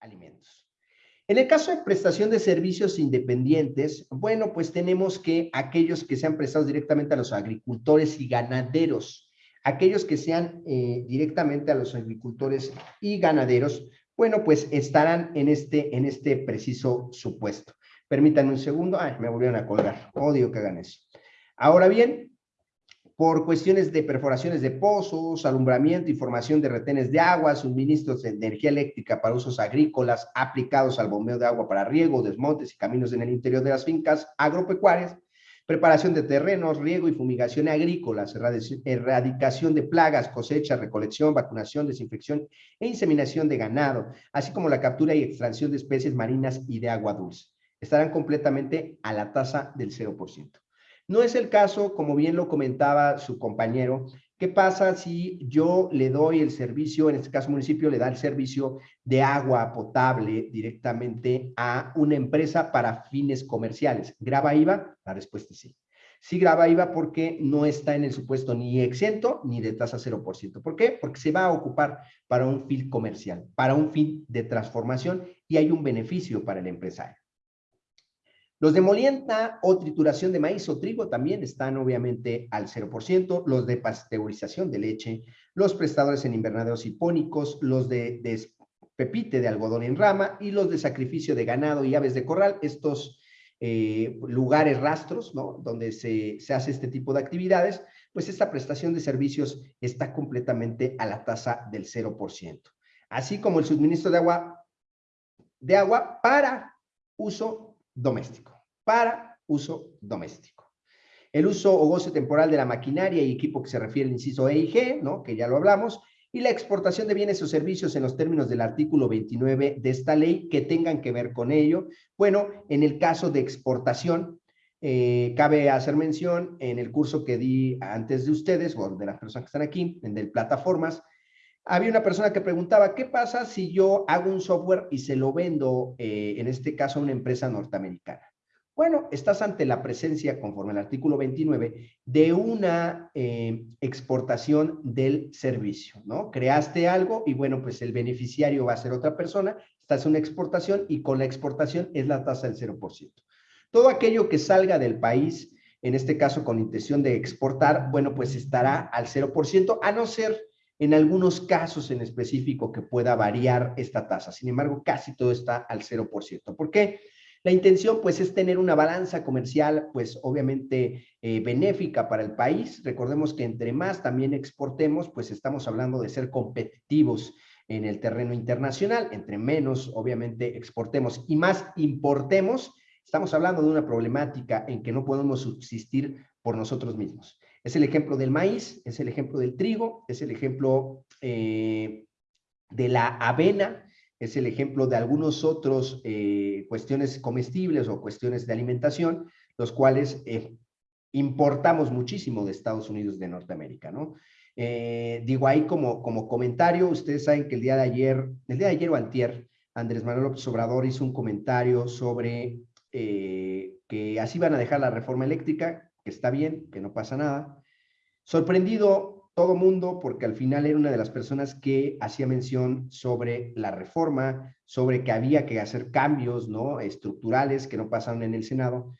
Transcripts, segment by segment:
alimentos. En el caso de prestación de servicios independientes, bueno, pues tenemos que aquellos que sean prestados directamente a los agricultores y ganaderos, aquellos que sean eh, directamente a los agricultores y ganaderos, bueno, pues estarán en este, en este preciso supuesto. Permítanme un segundo. Ay, me volvieron a colgar. Odio que hagan eso. Ahora bien, por cuestiones de perforaciones de pozos, alumbramiento y formación de retenes de agua, suministros de energía eléctrica para usos agrícolas aplicados al bombeo de agua para riego, desmontes y caminos en el interior de las fincas agropecuarias, preparación de terrenos, riego y fumigación agrícolas, erradicación de plagas, cosecha, recolección, vacunación, desinfección e inseminación de ganado, así como la captura y extracción de especies marinas y de agua dulce. Estarán completamente a la tasa del 0%. No es el caso, como bien lo comentaba su compañero, ¿qué pasa si yo le doy el servicio, en este caso municipio le da el servicio de agua potable directamente a una empresa para fines comerciales? ¿Graba IVA? La respuesta es sí. Sí graba IVA porque no está en el supuesto ni exento ni de tasa 0%. ¿Por qué? Porque se va a ocupar para un fin comercial, para un fin de transformación y hay un beneficio para el empresario. Los de molienda o trituración de maíz o trigo también están obviamente al 0%, los de pasteurización de leche, los prestadores en invernaderos hipónicos, los de, pepite de algodón en rama y los de sacrificio de ganado y aves de corral, estos eh, lugares rastros, ¿no? Donde se, se hace este tipo de actividades, pues esta prestación de servicios está completamente a la tasa del 0%. Así como el suministro de agua, de agua para uso doméstico, para uso doméstico. El uso o goce temporal de la maquinaria y equipo que se refiere al inciso E y G, ¿no? que ya lo hablamos, y la exportación de bienes o servicios en los términos del artículo 29 de esta ley que tengan que ver con ello. Bueno, en el caso de exportación, eh, cabe hacer mención en el curso que di antes de ustedes, o de las personas que están aquí, en el plataformas, había una persona que preguntaba, ¿qué pasa si yo hago un software y se lo vendo, eh, en este caso, a una empresa norteamericana? Bueno, estás ante la presencia, conforme al artículo 29, de una eh, exportación del servicio, ¿no? Creaste algo y bueno, pues el beneficiario va a ser otra persona, estás en una exportación y con la exportación es la tasa del 0%. Todo aquello que salga del país, en este caso con intención de exportar, bueno, pues estará al 0%, a no ser en algunos casos en específico que pueda variar esta tasa. Sin embargo, casi todo está al 0%. ¿Por qué? La intención, pues, es tener una balanza comercial, pues, obviamente eh, benéfica para el país. Recordemos que entre más también exportemos, pues, estamos hablando de ser competitivos en el terreno internacional. Entre menos, obviamente, exportemos y más importemos, estamos hablando de una problemática en que no podemos subsistir por nosotros mismos. Es el ejemplo del maíz, es el ejemplo del trigo, es el ejemplo eh, de la avena, es el ejemplo de algunos otros eh, cuestiones comestibles o cuestiones de alimentación, los cuales eh, importamos muchísimo de Estados Unidos de Norteamérica, ¿no? digo ahí como, como comentario, ustedes saben que el día de ayer, el día de ayer o antier, Andrés Manuel López Obrador hizo un comentario sobre que así van a dejar la reforma eléctrica, que está bien, que no pasa nada. Sorprendido todo mundo porque al final era una de las personas que hacía mención sobre la reforma, sobre que había que hacer cambios ¿no? estructurales que no pasaron en el Senado.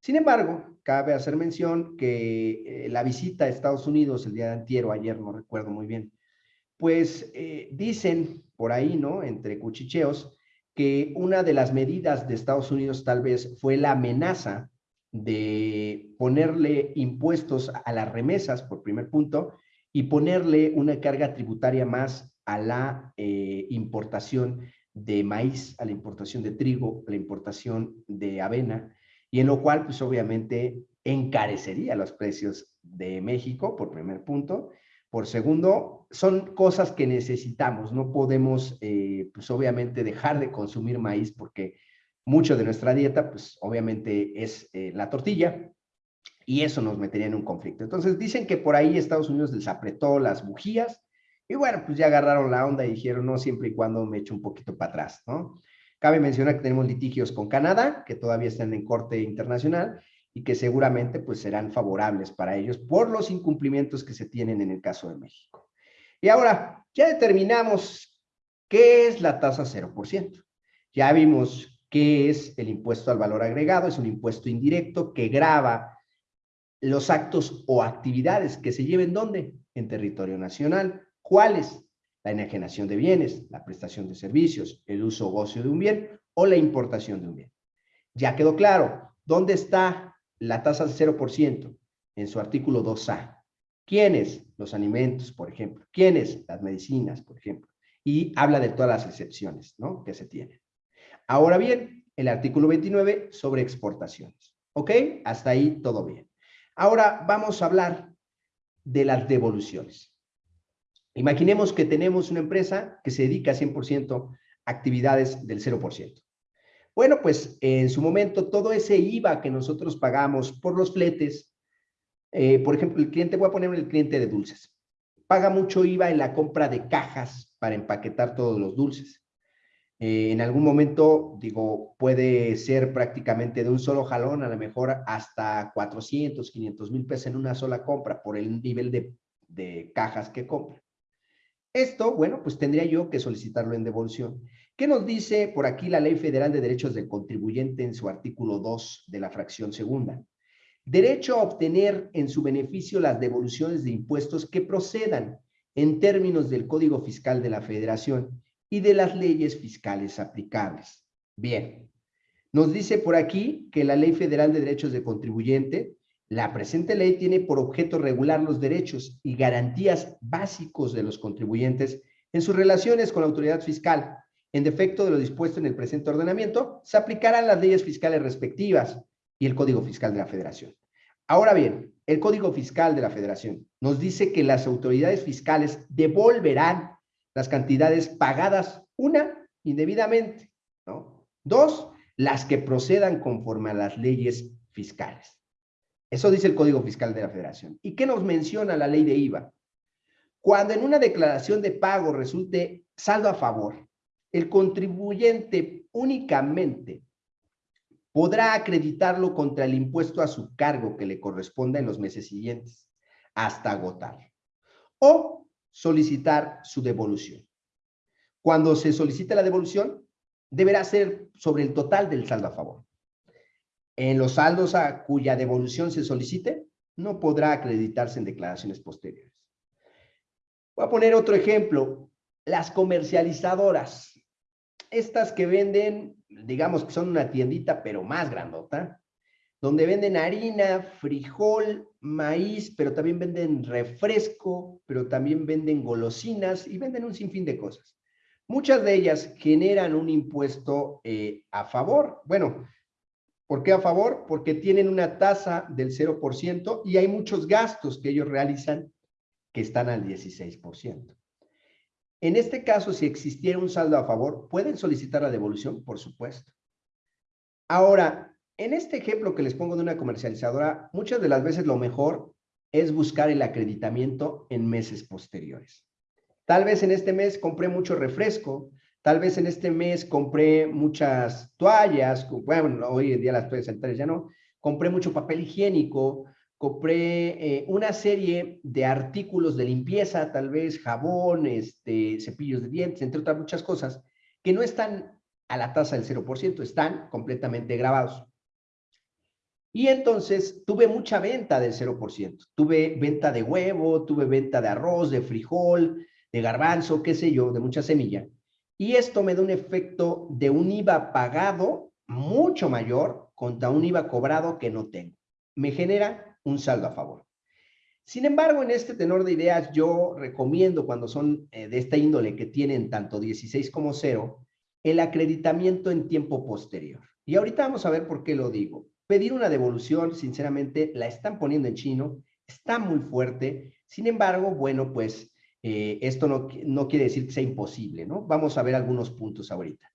Sin embargo, cabe hacer mención que eh, la visita a Estados Unidos el día de antier o ayer, no recuerdo muy bien, pues eh, dicen por ahí, ¿no? Entre cuchicheos, que una de las medidas de Estados Unidos tal vez fue la amenaza de ponerle impuestos a las remesas, por primer punto, y ponerle una carga tributaria más a la eh, importación de maíz, a la importación de trigo, a la importación de avena, y en lo cual, pues obviamente, encarecería los precios de México, por primer punto. Por segundo, son cosas que necesitamos, no podemos, eh, pues obviamente, dejar de consumir maíz porque mucho de nuestra dieta, pues obviamente es eh, la tortilla, y eso nos metería en un conflicto. Entonces dicen que por ahí Estados Unidos les apretó las bujías, y bueno, pues ya agarraron la onda y dijeron, no, siempre y cuando me echo un poquito para atrás, ¿no? Cabe mencionar que tenemos litigios con Canadá, que todavía están en corte internacional, y que seguramente pues serán favorables para ellos por los incumplimientos que se tienen en el caso de México. Y ahora, ya determinamos ¿Qué es la tasa 0%? Ya vimos qué es el impuesto al valor agregado, es un impuesto indirecto que grava los actos o actividades que se lleven ¿dónde? En territorio nacional. ¿Cuáles? La enajenación de bienes, la prestación de servicios, el uso o gocio de un bien o la importación de un bien. Ya quedó claro, ¿dónde está la tasa de 0%? En su artículo 2A. ¿Quiénes? Los alimentos, por ejemplo. ¿Quiénes? Las medicinas, por ejemplo. Y habla de todas las excepciones ¿no? que se tienen. Ahora bien, el artículo 29 sobre exportaciones. ¿Ok? Hasta ahí todo bien. Ahora vamos a hablar de las devoluciones. Imaginemos que tenemos una empresa que se dedica 100% a actividades del 0%. Bueno, pues en su momento todo ese IVA que nosotros pagamos por los fletes, eh, por ejemplo, el cliente, voy a poner el cliente de dulces, paga mucho IVA en la compra de cajas para empaquetar todos los dulces. Eh, en algún momento, digo, puede ser prácticamente de un solo jalón, a lo mejor hasta 400, 500 mil pesos en una sola compra por el nivel de, de cajas que compra. Esto, bueno, pues tendría yo que solicitarlo en devolución. ¿Qué nos dice por aquí la Ley Federal de Derechos del Contribuyente en su artículo 2 de la fracción segunda? Derecho a obtener en su beneficio las devoluciones de impuestos que procedan en términos del Código Fiscal de la Federación y de las leyes fiscales aplicables. Bien, nos dice por aquí que la Ley Federal de Derechos del Contribuyente, la presente ley tiene por objeto regular los derechos y garantías básicos de los contribuyentes en sus relaciones con la autoridad fiscal, en defecto de lo dispuesto en el presente ordenamiento, se aplicarán las leyes fiscales respectivas y el Código Fiscal de la Federación. Ahora bien, el Código Fiscal de la Federación nos dice que las autoridades fiscales devolverán las cantidades pagadas, una, indebidamente, ¿no? Dos, las que procedan conforme a las leyes fiscales. Eso dice el Código Fiscal de la Federación. ¿Y qué nos menciona la ley de IVA? Cuando en una declaración de pago resulte saldo a favor, el contribuyente únicamente podrá acreditarlo contra el impuesto a su cargo que le corresponda en los meses siguientes, hasta agotarlo. O solicitar su devolución. Cuando se solicite la devolución, deberá ser sobre el total del saldo a favor. En los saldos a cuya devolución se solicite, no podrá acreditarse en declaraciones posteriores. Voy a poner otro ejemplo. Las comercializadoras estas que venden, digamos que son una tiendita, pero más grandota, donde venden harina, frijol, maíz, pero también venden refresco, pero también venden golosinas y venden un sinfín de cosas. Muchas de ellas generan un impuesto eh, a favor. Bueno, ¿por qué a favor? Porque tienen una tasa del 0% y hay muchos gastos que ellos realizan que están al 16%. En este caso, si existiera un saldo a favor, ¿pueden solicitar la devolución? Por supuesto. Ahora, en este ejemplo que les pongo de una comercializadora, muchas de las veces lo mejor es buscar el acreditamiento en meses posteriores. Tal vez en este mes compré mucho refresco, tal vez en este mes compré muchas toallas, bueno, hoy en día las toallas sanitarias ya no, compré mucho papel higiénico, compré eh, una serie de artículos de limpieza, tal vez jabón, este, cepillos de dientes, entre otras muchas cosas, que no están a la tasa del 0%, están completamente grabados. Y entonces tuve mucha venta del 0%. Tuve venta de huevo, tuve venta de arroz, de frijol, de garbanzo, qué sé yo, de mucha semilla. Y esto me da un efecto de un IVA pagado mucho mayor contra un IVA cobrado que no tengo. Me genera un saldo a favor. Sin embargo, en este tenor de ideas, yo recomiendo cuando son eh, de esta índole que tienen tanto 16 como 0, el acreditamiento en tiempo posterior. Y ahorita vamos a ver por qué lo digo. Pedir una devolución, sinceramente, la están poniendo en chino, está muy fuerte. Sin embargo, bueno, pues eh, esto no, no quiere decir que sea imposible, ¿no? Vamos a ver algunos puntos ahorita.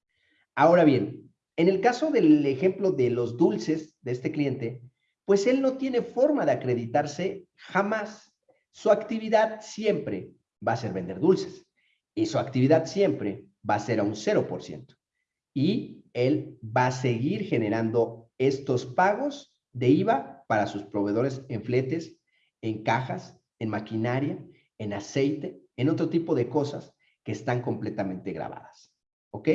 Ahora bien, en el caso del ejemplo de los dulces de este cliente, pues él no tiene forma de acreditarse jamás. Su actividad siempre va a ser vender dulces y su actividad siempre va a ser a un 0%. Y él va a seguir generando estos pagos de IVA para sus proveedores en fletes, en cajas, en maquinaria, en aceite, en otro tipo de cosas que están completamente grabadas. ¿Ok?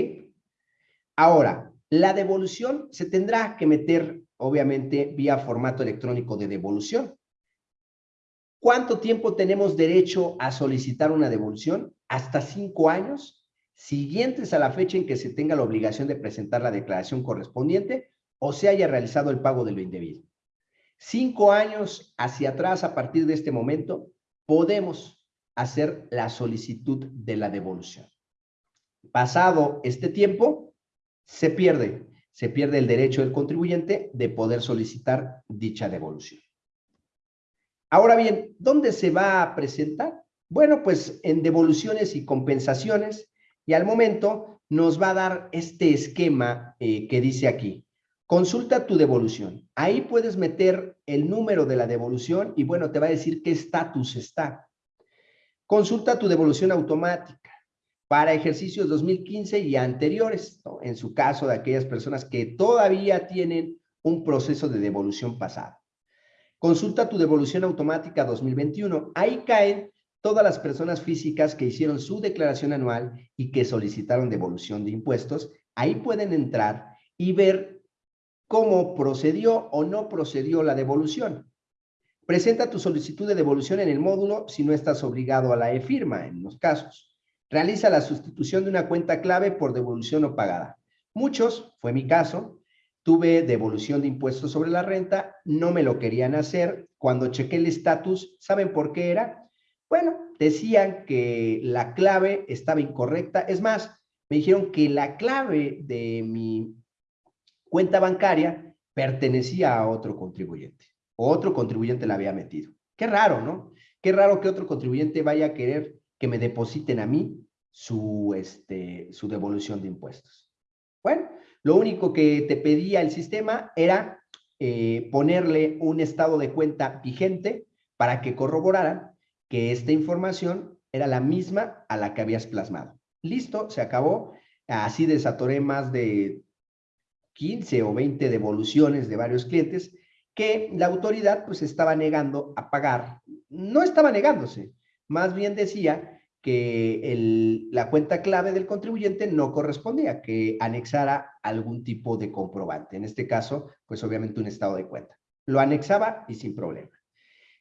Ahora, la devolución se tendrá que meter, obviamente, vía formato electrónico de devolución. ¿Cuánto tiempo tenemos derecho a solicitar una devolución? Hasta cinco años, siguientes a la fecha en que se tenga la obligación de presentar la declaración correspondiente o se haya realizado el pago de lo indebido. Cinco años hacia atrás, a partir de este momento, podemos hacer la solicitud de la devolución. Pasado este tiempo, se pierde, se pierde el derecho del contribuyente de poder solicitar dicha devolución. Ahora bien, ¿dónde se va a presentar? Bueno, pues en devoluciones y compensaciones, y al momento nos va a dar este esquema eh, que dice aquí. Consulta tu devolución. Ahí puedes meter el número de la devolución y bueno, te va a decir qué estatus está. Consulta tu devolución automática para ejercicios 2015 y anteriores, en su caso de aquellas personas que todavía tienen un proceso de devolución pasado. Consulta tu devolución automática 2021. Ahí caen todas las personas físicas que hicieron su declaración anual y que solicitaron devolución de impuestos. Ahí pueden entrar y ver cómo procedió o no procedió la devolución. Presenta tu solicitud de devolución en el módulo si no estás obligado a la e-firma en los casos. Realiza la sustitución de una cuenta clave por devolución no pagada. Muchos, fue mi caso, tuve devolución de impuestos sobre la renta, no me lo querían hacer. Cuando chequé el estatus, ¿saben por qué era? Bueno, decían que la clave estaba incorrecta. Es más, me dijeron que la clave de mi cuenta bancaria pertenecía a otro contribuyente otro contribuyente la había metido. Qué raro, ¿no? Qué raro que otro contribuyente vaya a querer que me depositen a mí su, este, su devolución de impuestos. Bueno, lo único que te pedía el sistema era eh, ponerle un estado de cuenta vigente para que corroboraran que esta información era la misma a la que habías plasmado. Listo, se acabó. Así desatoré más de 15 o 20 devoluciones de varios clientes que la autoridad pues estaba negando a pagar. No estaba negándose, más bien decía que la cuenta clave del contribuyente no correspondía, que anexara algún tipo de comprobante. En este caso, pues obviamente un estado de cuenta. Lo anexaba y sin problema.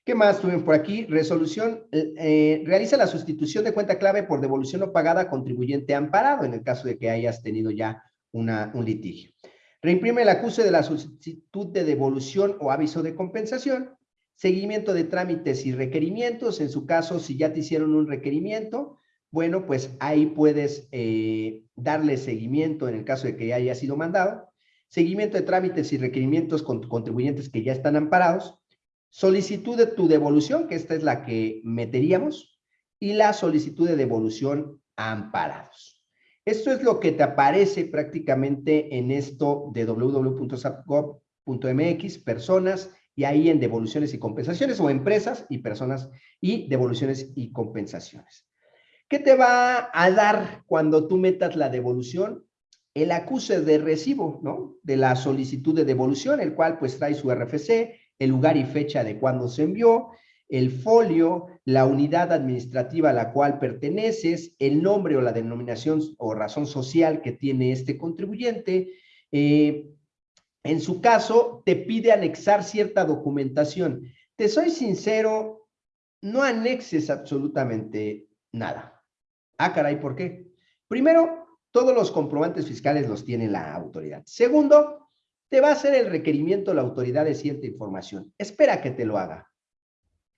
¿Qué más tuvimos por aquí? Resolución, eh, realiza la sustitución de cuenta clave por devolución no pagada contribuyente amparado en el caso de que hayas tenido ya un litigio. Reimprime el acuse de la solicitud de devolución o aviso de compensación. Seguimiento de trámites y requerimientos. En su caso, si ya te hicieron un requerimiento, bueno, pues ahí puedes eh, darle seguimiento en el caso de que ya haya sido mandado. Seguimiento de trámites y requerimientos con contribuyentes que ya están amparados. Solicitud de tu devolución, que esta es la que meteríamos. Y la solicitud de devolución amparados. Esto es lo que te aparece prácticamente en esto de www.sapgov.mx, personas, y ahí en devoluciones y compensaciones, o empresas y personas y devoluciones y compensaciones. ¿Qué te va a dar cuando tú metas la devolución? El acuse de recibo, ¿no? De la solicitud de devolución, el cual pues trae su RFC, el lugar y fecha de cuándo se envió, el folio, la unidad administrativa a la cual perteneces, el nombre o la denominación o razón social que tiene este contribuyente. Eh, en su caso, te pide anexar cierta documentación. Te soy sincero, no anexes absolutamente nada. Ah, caray, ¿por qué? Primero, todos los comprobantes fiscales los tiene la autoridad. Segundo, te va a hacer el requerimiento la autoridad de cierta información. Espera que te lo haga.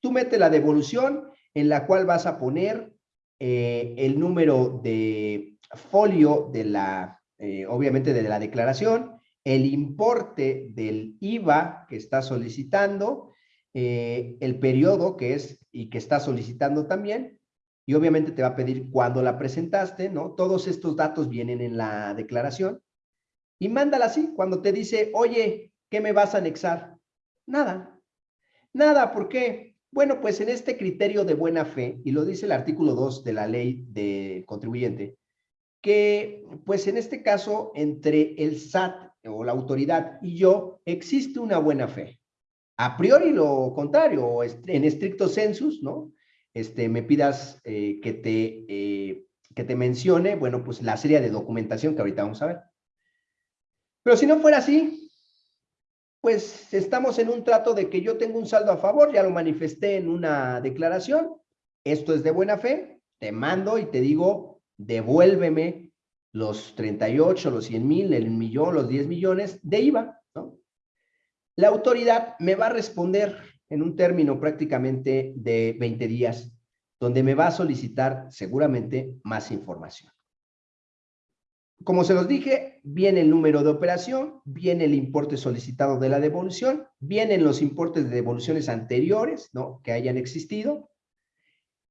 Tú metes la devolución en la cual vas a poner eh, el número de folio de la, eh, obviamente de la declaración, el importe del IVA que está solicitando, eh, el periodo que es y que está solicitando también, y obviamente te va a pedir cuándo la presentaste, ¿no? Todos estos datos vienen en la declaración, y mándala así, cuando te dice, oye, ¿qué me vas a anexar? Nada, nada, ¿por qué? Bueno, pues en este criterio de buena fe, y lo dice el artículo 2 de la ley de contribuyente, que pues en este caso entre el SAT o la autoridad y yo existe una buena fe. A priori lo contrario, en estricto census, ¿no? Este, me pidas eh, que te eh, que te mencione, bueno, pues la serie de documentación que ahorita vamos a ver. Pero si no fuera así, pues estamos en un trato de que yo tengo un saldo a favor, ya lo manifesté en una declaración, esto es de buena fe, te mando y te digo, devuélveme los 38, los 100 mil, el millón, los 10 millones de IVA, ¿no? La autoridad me va a responder en un término prácticamente de 20 días, donde me va a solicitar seguramente más información. Como se los dije, viene el número de operación, viene el importe solicitado de la devolución, vienen los importes de devoluciones anteriores, ¿no? Que hayan existido.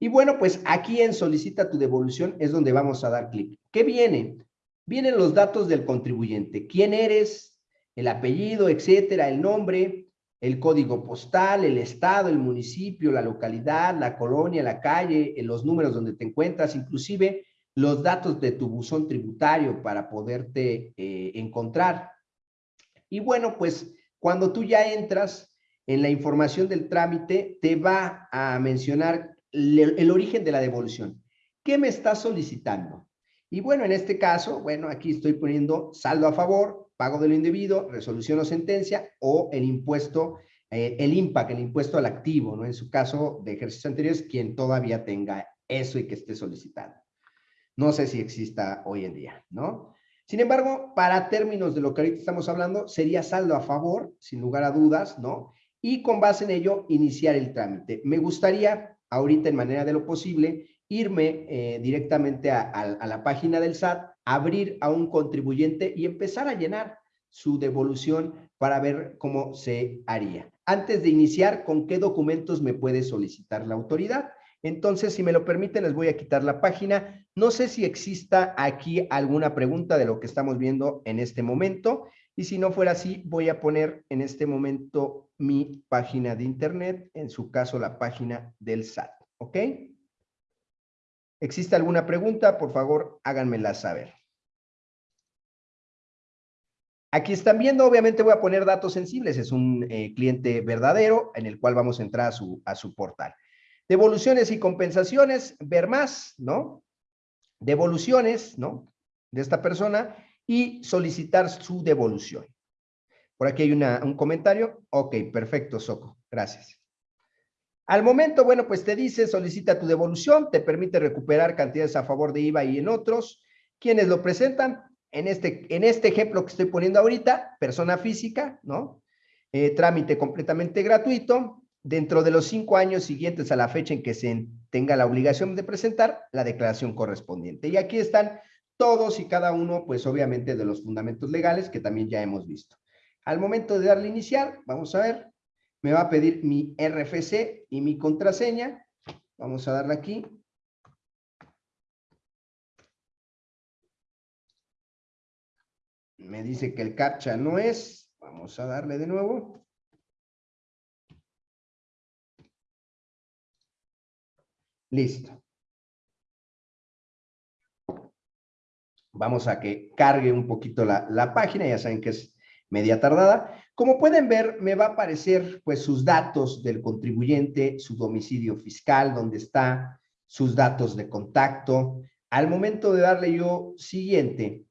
Y bueno, pues aquí en solicita tu devolución es donde vamos a dar clic. ¿Qué viene? Vienen los datos del contribuyente. ¿Quién eres? El apellido, etcétera, el nombre, el código postal, el estado, el municipio, la localidad, la colonia, la calle, los números donde te encuentras, inclusive los datos de tu buzón tributario para poderte eh, encontrar. Y bueno, pues cuando tú ya entras en la información del trámite, te va a mencionar el, origen de la devolución. ¿Qué me está solicitando? Y bueno, en este caso, bueno, aquí estoy poniendo saldo a favor, pago de lo indebido, resolución o sentencia o el impuesto, eh, el IMPAC, el impuesto al activo, ¿no? En su caso de ejercicios anteriores, quien todavía tenga eso y que esté solicitando. No sé si exista hoy en día, ¿no? Sin embargo, para términos de lo que ahorita estamos hablando, sería saldo a favor, sin lugar a dudas, ¿no? Y con base en ello, iniciar el trámite. Me gustaría, ahorita en manera de lo posible, irme eh, directamente a, a la página del SAT, abrir a un contribuyente y empezar a llenar su devolución para ver cómo se haría. Antes de iniciar, ¿con qué documentos me puede solicitar la autoridad? Entonces, si me lo permiten, les voy a quitar la página. No sé si exista aquí alguna pregunta de lo que estamos viendo en este momento. Y si no fuera así, voy a poner en este momento mi página de internet, en su caso la página del SAT. ¿Ok? ¿Existe alguna pregunta? Por favor, háganmela saber. Aquí están viendo, obviamente voy a poner datos sensibles. Es un eh, cliente verdadero en el cual vamos a entrar a su, a su portal. Devoluciones y compensaciones, ver más, ¿no? Devoluciones, ¿no? De esta persona y solicitar su devolución. Por aquí hay un comentario. Ok, perfecto, Soco. Gracias. Al momento, bueno, pues te dice, solicita tu devolución, te permite recuperar cantidades a favor de IVA y en otros. ¿Quiénes lo presentan? En este, en este ejemplo que estoy poniendo ahorita, persona física, ¿no? Eh, trámite completamente gratuito dentro de los cinco años siguientes a la fecha en que se tenga la obligación de presentar la declaración correspondiente. Y aquí están todos y cada uno, pues obviamente de los fundamentos legales que también ya hemos visto. Al momento de darle iniciar, vamos a ver, me va a pedir mi RFC y mi contraseña. Vamos a darle aquí. Me dice que el captcha no es. Vamos a darle de nuevo. Listo. Vamos a que cargue un poquito la, página, ya saben que es media tardada. Como pueden ver, me va a aparecer pues sus datos del contribuyente, su domicilio fiscal, donde está, sus datos de contacto. Al momento de darle yo siguiente,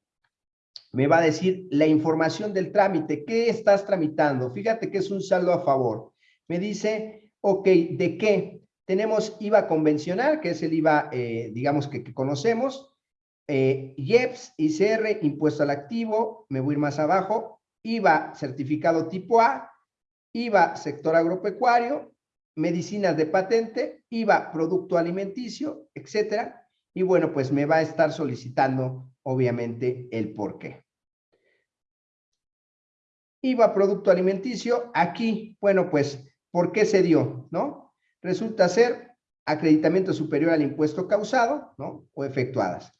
me va a decir la información del trámite. ¿Qué estás tramitando? Fíjate que es un saldo a favor. Me dice, ok, ¿de qué? Tenemos IVA convencional, que es el IVA, eh, digamos, que, conocemos. Eh, IEPS, ICR, impuesto al activo, me voy a ir más abajo. IVA certificado tipo A, IVA sector agropecuario, medicinas de patente, IVA producto alimenticio, etcétera. Y bueno, pues me va a estar solicitando, obviamente, el por qué. IVA producto alimenticio, aquí, bueno, pues, ¿por qué se dio? ¿No? Resulta ser acreditamiento superior al impuesto causado ¿no? o efectuadas.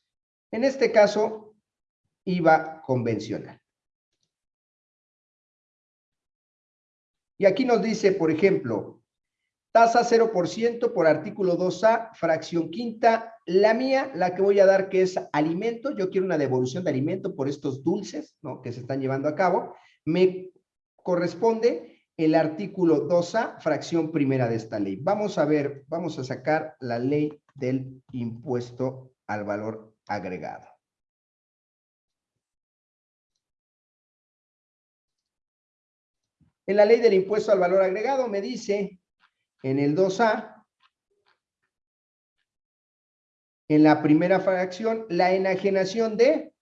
En este caso, IVA convencional. Y aquí nos dice, por ejemplo, tasa 0% por artículo 2A, fracción quinta. La mía, la que voy a dar que es alimento, yo quiero una devolución de alimento por estos dulces ¿no? que se están llevando a cabo, me corresponde el artículo 2A, fracción primera de esta ley. Vamos a ver, vamos a sacar la ley del impuesto al valor agregado. En la ley del impuesto al valor agregado me dice en el 2A, en la primera fracción, la enajenación de,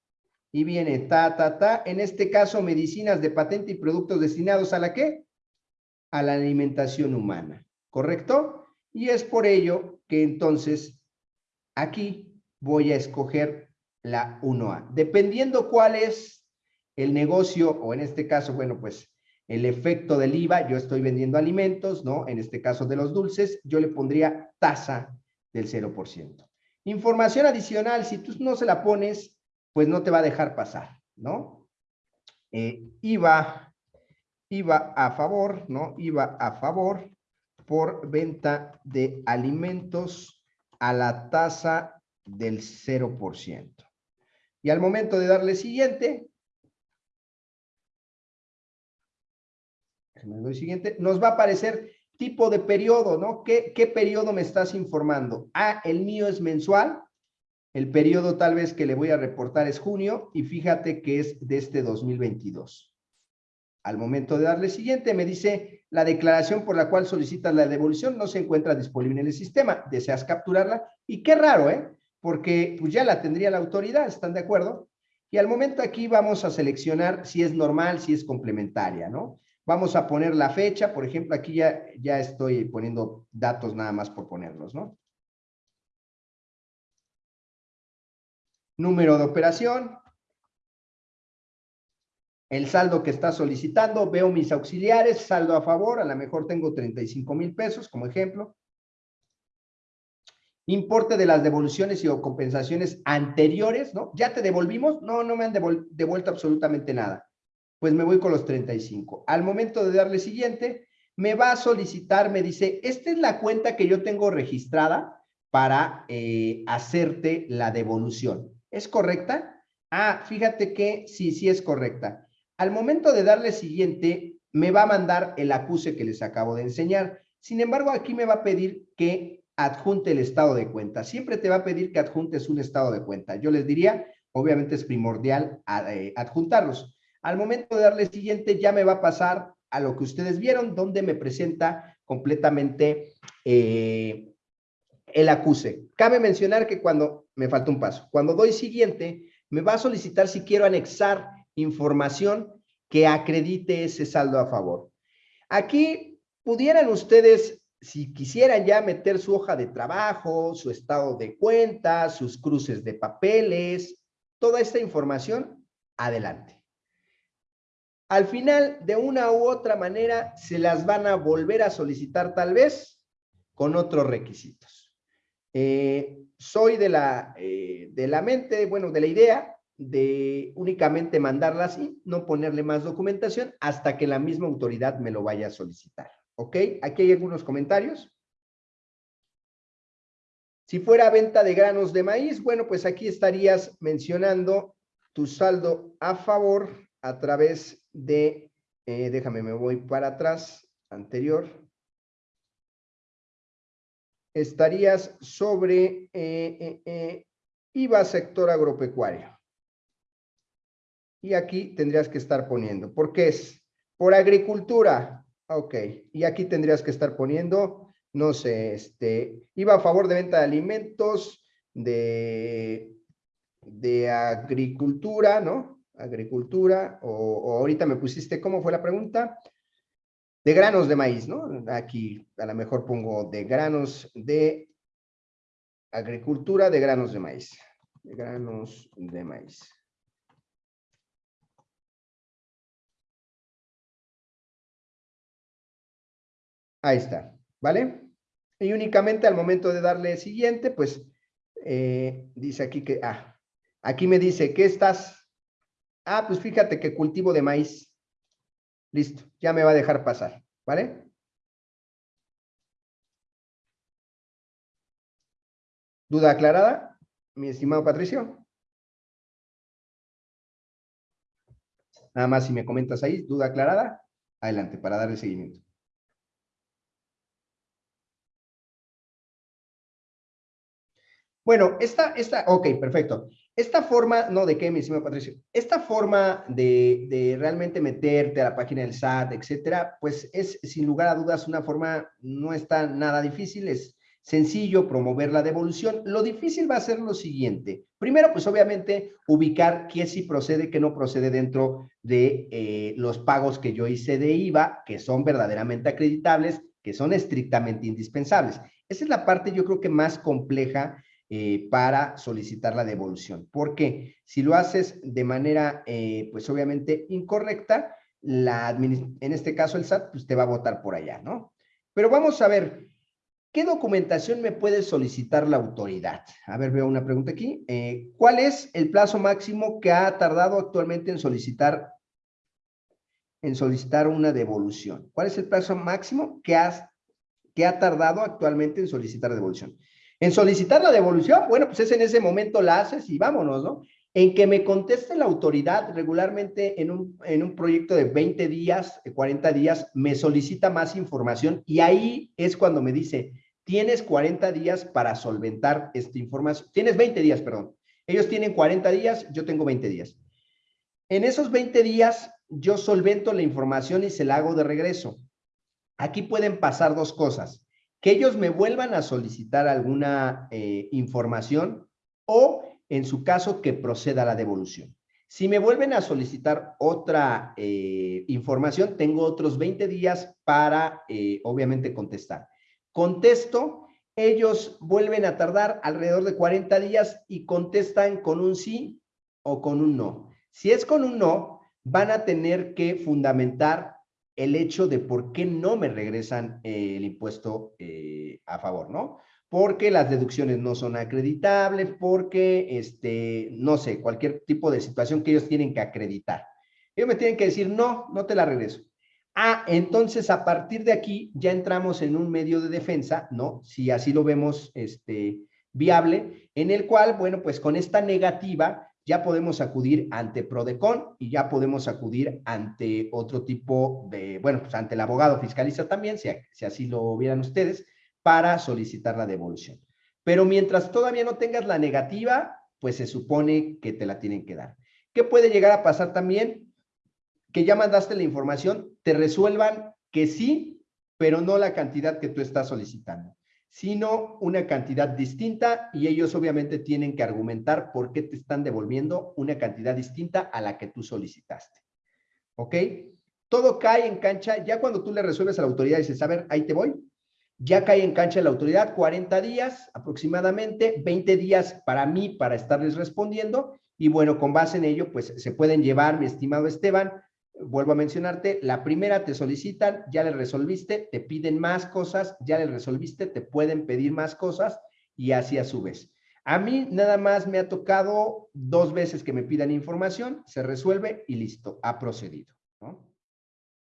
y viene ta, ta, ta, en este caso medicinas de patente y productos destinados a la qué? A la alimentación humana, ¿correcto? Y es por ello que entonces aquí voy a escoger la 1A. Dependiendo cuál es el negocio, o en este caso, bueno, pues el efecto del IVA, yo estoy vendiendo alimentos, ¿no? En este caso de los dulces, yo le pondría tasa del 0%. Información adicional, si tú no se la pones, pues no te va a dejar pasar, ¿no? Eh, IVA, IVA a favor, ¿no? IVA a favor por venta de alimentos a la tasa del 0%. Y al momento de darle siguiente, siguiente, nos va a aparecer tipo de periodo, ¿no? ¿Qué, ¿Qué periodo me estás informando? Ah, el mío es mensual, el periodo tal vez que le voy a reportar es junio y fíjate que es de este 2022. Al momento de darle siguiente me dice la declaración por la cual solicitas la devolución no se encuentra disponible en el sistema. ¿Deseas capturarla? Y qué raro, ¿eh? Porque pues ya la tendría la autoridad, ¿están de acuerdo? Y al momento aquí vamos a seleccionar si es normal, si es complementaria, ¿no? Vamos a poner la fecha, por ejemplo, aquí ya, ya estoy poniendo datos nada más por ponerlos, ¿no? Número de operación. El saldo que está solicitando, veo mis auxiliares, saldo a favor, a lo mejor tengo 35 mil pesos como ejemplo. Importe de las devoluciones y o compensaciones anteriores, ¿no? ¿Ya te devolvimos? No, no me han devuelto absolutamente nada pues me voy con los 35. Al momento de darle siguiente, me va a solicitar, me dice, esta es la cuenta que yo tengo registrada para eh, hacerte la devolución. ¿Es correcta? Ah, fíjate que sí, sí es correcta. Al momento de darle siguiente, me va a mandar el acuse que les acabo de enseñar. Sin embargo, aquí me va a pedir que adjunte el estado de cuenta. Siempre te va a pedir que adjuntes un estado de cuenta. Yo les diría, obviamente es primordial eh, adjuntarlos. Al momento de darle siguiente, ya me va a pasar a lo que ustedes vieron, donde me presenta completamente eh, el acuse. Cabe mencionar que cuando, me falta un paso, cuando doy siguiente, me va a solicitar si quiero anexar información que acredite ese saldo a favor. Aquí pudieran ustedes, si quisieran ya meter su hoja de trabajo, su estado de cuenta, sus cruces de papeles, toda esta información, adelante. Al final, de una u otra manera, se las van a volver a solicitar tal vez con otros requisitos. Eh, soy de la, eh, de la mente, bueno, de la idea de únicamente mandarla así, no ponerle más documentación hasta que la misma autoridad me lo vaya a solicitar. ¿Ok? Aquí hay algunos comentarios. Si fuera venta de granos de maíz, bueno, pues aquí estarías mencionando tu saldo a favor a través de, eh, déjame, me voy para atrás, anterior. Estarías sobre eh, eh, IVA sector agropecuario. Y aquí tendrías que estar poniendo, porque es por agricultura. Ok, y aquí tendrías que estar poniendo, no sé, este, IVA a favor de venta de alimentos, de, de agricultura, ¿no? agricultura, o, ahorita me pusiste, ¿cómo fue la pregunta? De granos de maíz, ¿no? Aquí a lo mejor pongo de granos de agricultura, de granos de maíz. De granos de maíz. Ahí está, ¿vale? Y únicamente al momento de darle siguiente, pues, eh, dice aquí que, ah, aquí me dice, ¿qué estás Ah, pues fíjate que cultivo de maíz. Listo, ya me va a dejar pasar, ¿vale? ¿Duda aclarada, mi estimado Patricio? Nada más si me comentas ahí, duda aclarada, adelante para darle seguimiento. Bueno, esta, esta, ok, perfecto. Esta forma, no, ¿de qué, mi estimado Patricio? Esta forma de, de, realmente meterte a la página del SAT, etcétera, pues es sin lugar a dudas una forma, no está nada difícil, es sencillo promover la devolución. Lo difícil va a ser lo siguiente. Primero, pues obviamente ubicar qué sí procede, qué no procede dentro de eh, los pagos que yo hice de IVA, que son verdaderamente acreditables, que son estrictamente indispensables. Esa es la parte yo creo que más compleja eh, para solicitar la devolución. Porque si lo haces de manera, eh, pues obviamente incorrecta, la en este caso el SAT, pues te va a votar por allá, ¿no? Pero vamos a ver, ¿Qué documentación me puede solicitar la autoridad? A ver, veo una pregunta aquí. Eh, ¿Cuál es el plazo máximo que ha tardado actualmente en solicitar, en solicitar una devolución? ¿Cuál es el plazo máximo que, que ha tardado actualmente en solicitar devolución? En solicitar la devolución, bueno, pues es en ese momento la haces y vámonos, ¿no? En que me conteste la autoridad regularmente en un, en un proyecto de 20 días, 40 días, me solicita más información y ahí es cuando me dice, tienes 40 días para solventar esta información. Tienes 20 días, perdón. Ellos tienen 40 días, yo tengo 20 días. En esos 20 días, yo solvento la información y se la hago de regreso. Aquí pueden pasar dos cosas. Que ellos me vuelvan a solicitar alguna eh, información o, en su caso, que proceda la devolución. Si me vuelven a solicitar otra eh, información, tengo otros 20 días para, eh, obviamente, contestar. Contesto, ellos vuelven a tardar alrededor de 40 días y contestan con un sí o con un no. Si es con un no, van a tener que fundamentar el hecho de por qué no me regresan eh, el impuesto eh, a favor, ¿no? Porque las deducciones no son acreditables, porque, este, no sé, cualquier tipo de situación que ellos tienen que acreditar. Ellos me tienen que decir, no, no te la regreso. Ah, entonces a partir de aquí ya entramos en un medio de defensa, ¿no? Si así lo vemos este, viable, en el cual, bueno, pues con esta negativa ya podemos acudir ante Prodecon y ya podemos acudir ante otro tipo de, bueno, pues ante el abogado fiscalista también, si, si así lo vieran ustedes, para solicitar la devolución. Pero mientras todavía no tengas la negativa, pues se supone que te la tienen que dar. ¿Qué puede llegar a pasar también? que ya mandaste la información, te resuelvan que sí, pero no la cantidad que tú estás solicitando, sino una cantidad distinta y ellos obviamente tienen que argumentar por qué te están devolviendo una cantidad distinta a la que tú solicitaste. ¿Ok? Todo cae en cancha, ya cuando tú le resuelves a la autoridad y dices, a ver, ahí te voy, ya cae en cancha la autoridad 40 días aproximadamente, 20 días para mí para estarles respondiendo y bueno, con base en ello, pues se pueden llevar, mi estimado Esteban, vuelvo a mencionarte, la primera te solicitan, ya le resolviste, te piden más cosas, ya le resolviste, te pueden pedir más cosas y así a su vez. A mí nada más me ha tocado dos veces que me pidan información, se resuelve y listo, ha procedido. ¿no?